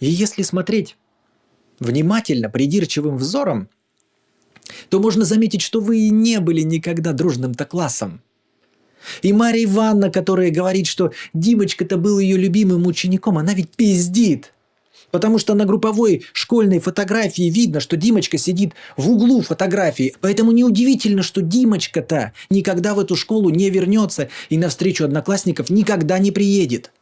И если смотреть внимательно, придирчивым взором, то можно заметить, что вы и не были никогда дружным-то классом. И Мария Ивановна, которая говорит, что Димочка-то был ее любимым учеником, она ведь пиздит. Потому что на групповой школьной фотографии видно, что Димочка сидит в углу фотографии. Поэтому неудивительно, что Димочка-то никогда в эту школу не вернется и на встречу одноклассников никогда не приедет.